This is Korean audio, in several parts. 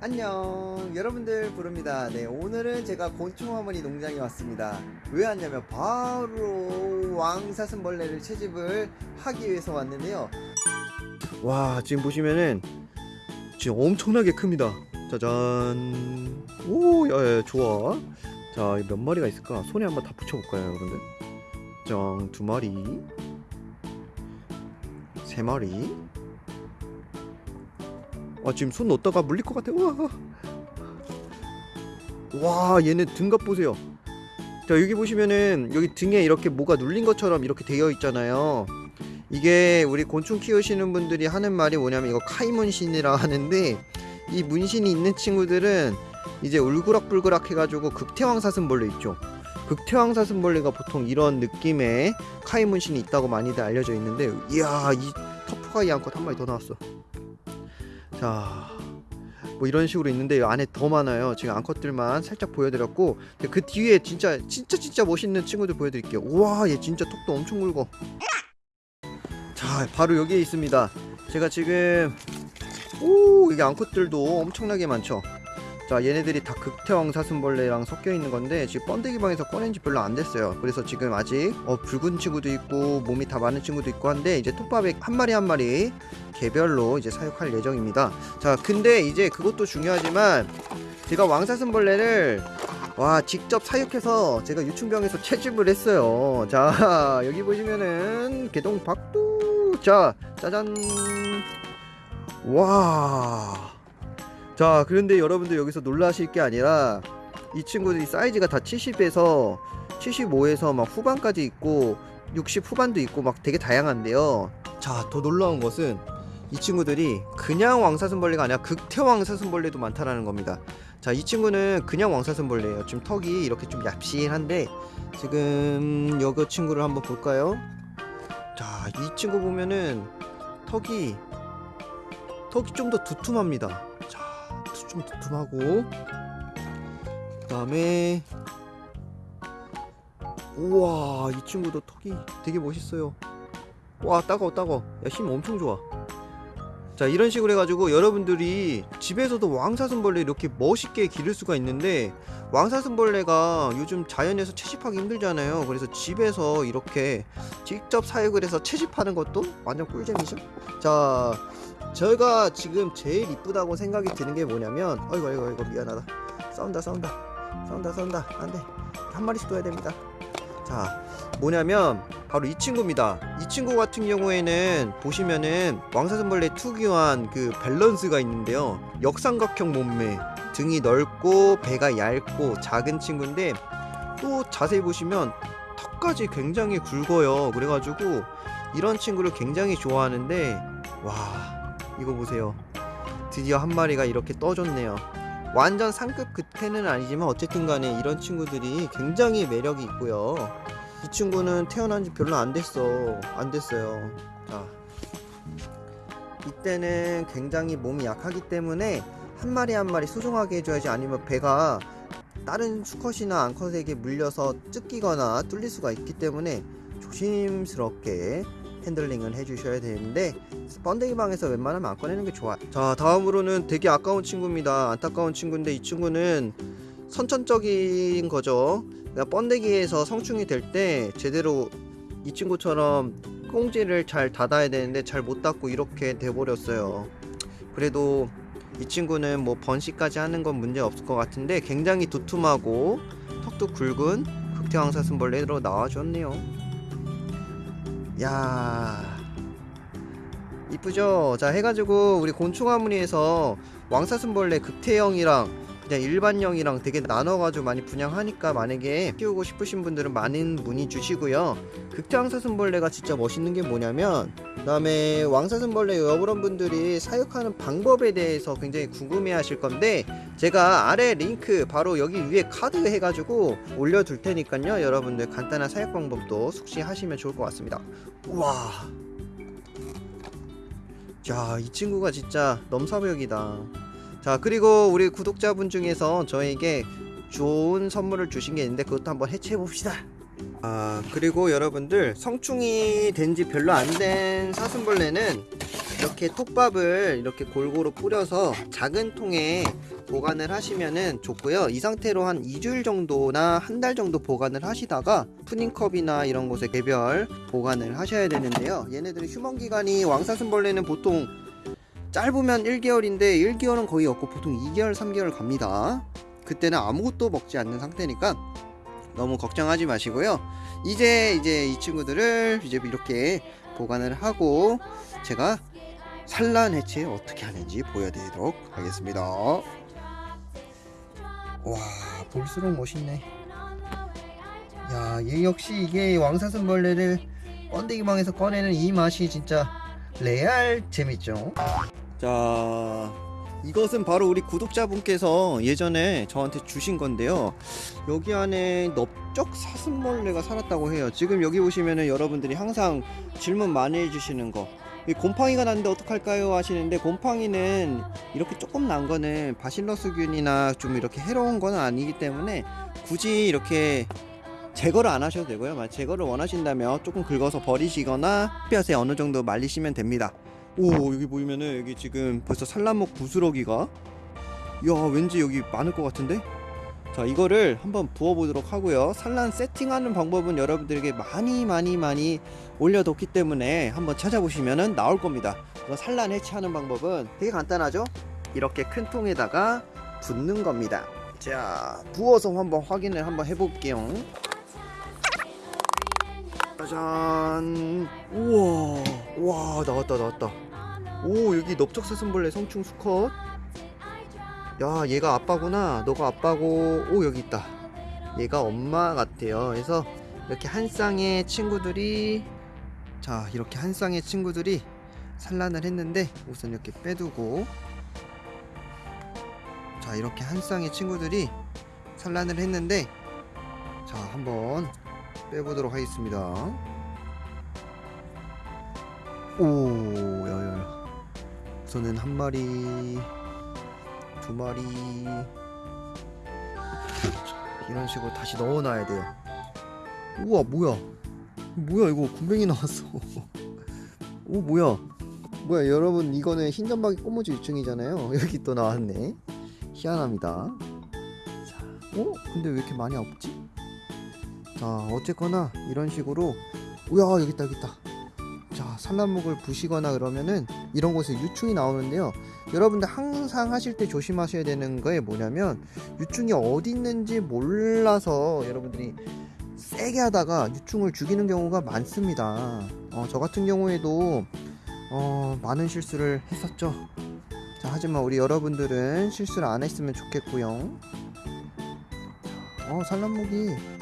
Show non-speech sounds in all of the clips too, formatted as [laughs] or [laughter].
안녕. 여러분들 부릅니다. 네 오늘은 제가 곤충어머니 농장에 왔습니다. 왜 왔냐면 바로 왕사슴벌레를 채집을 하기 위해서 왔는데요. 와 지금 보시면은 지금 엄청나게 큽니다. 짜잔. 오 야 야 좋아. 자 몇 마리가 있을까? 손에 한번 다 붙여볼까요 여러분들? 짱두 마리. 세 마리 아 지금 손 넣었다가 물릴 것 같아. 와. 와 얘네 등갑 보세요. 자 여기 보시면은 여기 등에 이렇게 뭐가 눌린 것처럼 이렇게 되어 있잖아요. 이게 우리 곤충 키우시는 분들이 하는 말이 뭐냐면 이거 카이 문신이라 하는데 이 문신이 있는 친구들은 이제 울그락불그락 해가지고 극태왕 사슴벌레 있죠. 극태왕 사슴벌레가 보통 이런 느낌의 카이 문신이 있다고 많이들 알려져 있는데 이야 이 터프가이 암컷 한 마리 더 나왔어 자, 뭐 이런 식으로 있는데 이 안에 더 많아요. 지금 암컷들만 살짝 보여드렸고 그 뒤에 진짜 진짜 진짜 멋있는 친구들 보여드릴게요. 우와, 얘 진짜 턱도 엄청 굵어. 자, 바로 여기에 있습니다. 제가 지금 오 이게 암컷들도 엄청나게 많죠. 자 얘네들이 다 극태왕 사슴벌레랑 섞여 있는 건데 지금 번데기 방에서 꺼낸 지 별로 안 됐어요. 그래서 지금 아직 어, 붉은 친구도 있고 몸이 다 많은 친구도 있고 한데 이제 톱밥에 한 마리 한 마리 개별로 이제 사육할 예정입니다. 자 근데 이제 그것도 중요하지만 제가 왕사슴벌레를 와 직접 사육해서 제가 유충병에서 채집을 했어요. 자 [laughs] 여기 보시면은 개동 박두. 자 짜잔. 와 자 그런데 여러분들 여기서 놀라실 게 아니라 이 친구들이 사이즈가 다 70에서 75에서 막 후반까지 있고 60 후반도 있고 막 되게 다양한데요. 자 더 놀라운 것은 이 친구들이 그냥 왕사슴벌레가 아니라 극태 왕사슴벌레도 많다라는 겁니다. 자 이 친구는 그냥 왕사슴벌레예요. 지금 턱이 이렇게 좀 얍실한데 지금 여기 친구를 한번 볼까요? 자 이 친구 보면은 턱이 턱이 좀 더 두툼합니다. 자 좀 두툼하고. 그 다음에 우와 이 친구도 턱이 되게 멋있어요. 와 따가워 따가워. 야 힘 엄청 좋아 자 이런 식으로 해가지고 여러분들이 집에서도 왕사슴벌레 이렇게 멋있게 기를 수가 있는데 왕사슴벌레가 요즘 자연에서 채집하기 힘들잖아요. 그래서 집에서 이렇게 직접 사육을 해서 채집하는 것도 완전 꿀잼이죠? 자 저희가 지금 제일 이쁘다고 생각이 드는 게 뭐냐면 아이고 아이고 아이고 미안하다. 싸운다 싸운다. 싸운다 싸운다. 안돼. 한 마리씩 둬야 됩니다. 자 뭐냐면 바로 이 친구입니다. 이 친구 같은 경우에는 보시면은 왕사슴벌레 특유한 그 밸런스가 있는데요. 역삼각형 몸매 등이 넓고 배가 얇고 작은 친구인데 또 자세히 보시면 턱까지 굉장히 굵어요. 그래가지고 이런 친구를 굉장히 좋아하는데 와 이거 보세요. 드디어 한 마리가 이렇게 떠줬네요. 완전 상급 끝에는 아니지만 어쨌든 간에 이런 친구들이 굉장히 매력이 있고요 이 친구는 태어난 지 별로 안 됐어. 안 됐어요. 자. 이때는 굉장히 몸이 약하기 때문에 한 마리 한 마리 소중하게 해줘야지 아니면 배가 다른 수컷이나 암컷에게 물려서 찢기거나 뚫릴 수가 있기 때문에 조심스럽게 핸들링을 해주셔야 되는데 번데기 방에서 웬만하면 안 꺼내는 게 좋아. 자 다음으로는 되게 아까운 친구입니다. 안타까운 친구인데 이 친구는 선천적인 거죠 그러니까 번데기에서 성충이 될 때 제대로 이 친구처럼 꽁지를 잘 닫아야 되는데 잘 못 닫고 이렇게 돼버렸어요. 그래도 이 친구는 뭐 번식까지 하는 건 문제 없을 것 같은데 굉장히 두툼하고 턱도 굵은 극태왕사슴벌레로 나와줬네요. 야 이쁘죠? 자 해가지고 우리 곤충화무리에서 왕사슴벌레 극태형이랑 그냥 일반형이랑 되게 나눠가지고 많이 분양하니까 만약에 키우고 싶으신 분들은 많은 문의 주시고요. 극태왕사슴벌레가 진짜 멋있는 게 뭐냐면 그 다음에 왕사슴벌레 여러분들이 사육하는 방법에 대해서 굉장히 궁금해 하실 건데 제가 아래 링크 바로 여기 위에 카드 해가지고 올려둘 테니까요. 여러분들 간단한 사육 방법도 숙지하시면 좋을 것 같습니다. 우와. 자, 이 친구가 진짜 넘사벽이다. 자, 그리고 우리 구독자분 중에서 저에게 좋은 선물을 주신 게 있는데 그것도 한번 해체해 봅시다. 아, 그리고 여러분들 성충이 된 지 별로 안 된 사슴벌레는 이렇게 톱밥을 이렇게 골고루 뿌려서 작은 통에 보관을 하시면은 좋고요. 이 상태로 한 2주일 정도나 한 달 정도 보관을 하시다가 푸딩컵이나 이런 곳에 개별 보관을 하셔야 되는데요. 얘네들의 휴먼 기간이 왕사슴벌레는 보통 짧으면 1개월인데 1개월은 거의 없고 보통 2개월, 3개월 갑니다. 그때는 아무것도 먹지 않는 상태니까 너무 걱정하지 마시고요. 이제 이제 이 친구들을 이제 이렇게 보관을 하고 제가 산란 해체 어떻게 하는지 보여드리도록 하겠습니다. 와 볼수록 멋있네. 야, 얘 역시 이게 왕사슴벌레를 번데기망에서 꺼내는 이 맛이 진짜 레알 재밌죠. 자, 이것은 바로 우리 구독자분께서 예전에 저한테 주신 건데요. 여기 안에 넓적 사슴벌레가 살았다고 해요. 지금 여기 보시면은 여러분들이 항상 질문 많이 해주시는 거. 이 곰팡이가 났는데 어떡할까요? 하시는데 곰팡이는 이렇게 조금 난 거는 바실러스균이나 좀 이렇게 해로운 건 아니기 때문에 굳이 이렇게 제거를 안 하셔도 되고요. 제거를 원하신다면 조금 긁어서 버리시거나 햇볕에 어느 정도 말리시면 됩니다. 오 여기 보이면은 여기 지금 벌써 산란목 부스러기가? 야 왠지 여기 많을 것 같은데? 자 이거를 한번 부어보도록 하고요. 산란 세팅하는 방법은 여러분들에게 많이 많이 많이 올려뒀기 때문에 한번 찾아보시면은 나올 겁니다. 산란 해체하는 방법은 되게 간단하죠? 이렇게 큰 통에다가 붓는 겁니다. 자 부어서 한번 확인을 한번 해볼게요 짜잔. 우와 와 나왔다 나왔다. 오 여기 넓적사슴벌레 성충 수컷. 야 얘가 아빠구나. 너가 아빠고. 오 여기 있다. 얘가 엄마 같아요. 그래서 이렇게 한 쌍의 친구들이 자 이렇게 한 쌍의 친구들이 산란을 했는데 우선 이렇게 빼두고 자 이렇게 한 쌍의 친구들이 산란을 했는데 자 한번 빼보도록 하겠습니다. 오 야야야. 우선은 한 마리 두 마리. 자, 이런 식으로 다시 넣어놔야 돼요. 우와 뭐야? 뭐야 이거 군뱅이 나왔어. [laughs] 오 뭐야? 뭐야 여러분 이거는 흰점박이 꼬무지 유충이잖아요. [laughs] 여기 또 나왔네. 희한합니다. 자, 어? 근데 왜 이렇게 많이 없지? 자 어쨌거나 이런 식으로 우야 여기 있다 여기 있다. 자 산란목을 부시거나 그러면은 이런 곳에 유충이 나오는데요. 여러분들 항상 하실 때 조심하셔야 되는 거에 뭐냐면 유충이 어디 있는지 몰라서 여러분들이 세게 하다가 유충을 죽이는 경우가 많습니다. 어, 저 같은 경우에도 어, 많은 실수를 했었죠. 자 하지만 우리 여러분들은 실수를 안 했으면 좋겠고요. 어 산란목이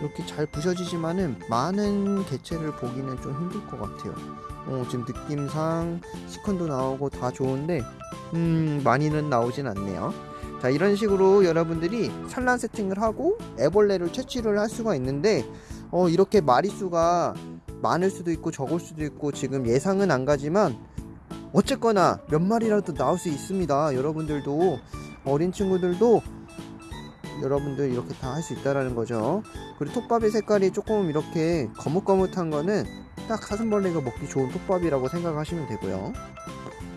이렇게 잘 부셔지지만은 많은 개체를 보기는 좀 힘들 것 같아요. 어, 지금 느낌상 시컨도 나오고 다 좋은데 음 많이는 나오진 않네요. 자 이런 식으로 여러분들이 산란 세팅을 하고 애벌레를 채취를 할 수가 있는데 어 이렇게 마리수가 많을 수도 있고 적을 수도 있고 지금 예상은 안 가지만 어쨌거나 몇 마리라도 나올 수 있습니다. 여러분들도 어린 친구들도 여러분들 이렇게 다 할 수 있다라는 거죠. 그리고 톱밥의 색깔이 조금 이렇게 거뭇거뭇한 거는 딱 사슴벌레가 먹기 좋은 톱밥이라고 생각하시면 되고요.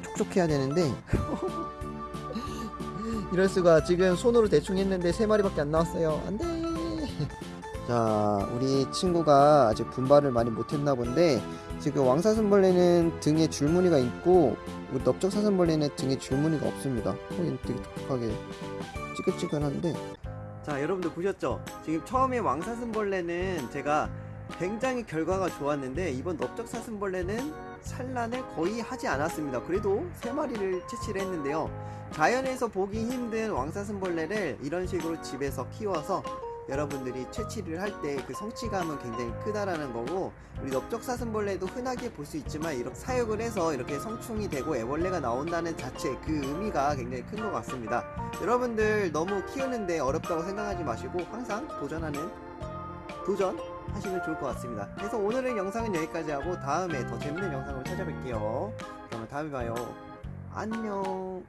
촉촉해야 되는데 [laughs] 이럴 수가 지금 손으로 대충 했는데 세 마리밖에 안 나왔어요. 안돼. [laughs] 자, 우리 친구가 아직 분발을 많이 못했나 본데 지금 왕사슴벌레는 등에 줄무늬가 있고 우리 넓적사슴벌레는 등에 줄무늬가 없습니다. 어, 얘는 되게 독특하게 찌글찌글한데 자 여러분들 보셨죠? 지금 처음에 왕사슴벌레는 제가 굉장히 결과가 좋았는데 이번 넓적사슴벌레는 산란을 거의 하지 않았습니다. 그래도 세 마리를 채취를 했는데요. 자연에서 보기 힘든 왕사슴벌레를 이런 식으로 집에서 키워서 여러분들이 채취를 할 때 그 성취감은 굉장히 크다라는 거고 우리 넓적사슴벌레도 흔하게 볼 수 있지만 이렇게 사육을 해서 이렇게 성충이 되고 애벌레가 나온다는 자체 그 의미가 굉장히 큰 것 같습니다. 여러분들 너무 키우는데 어렵다고 생각하지 마시고 항상 도전하는 도전 하시면 좋을 것 같습니다. 그래서 오늘은 영상은 여기까지 하고 다음에 더 재밌는 영상으로 찾아뵐게요. 그러면 다음에 봐요. 안녕.